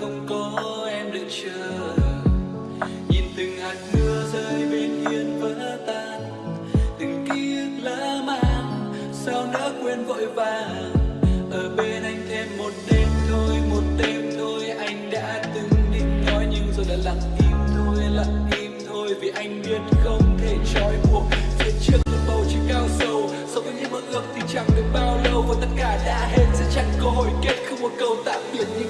không có em đợi chờ. Nhìn từng hạt mưa rơi bên hiên vỡ tan, từng ký ức lỡ mang, sao nỡ quên vội vàng. Ở bên anh thêm một đêm thôi, một đêm thôi, anh đã từng định nói nhưng rồi đã lặng im thôi, lặng im thôi, vì anh biết không thể trói buộc. Phía trước là bầu trời cao sâu so với những mơ ước thì chẳng được bao lâu. Và tất cả đã hết, sẽ chẳng cơ hội kết, không một câu tạm biệt như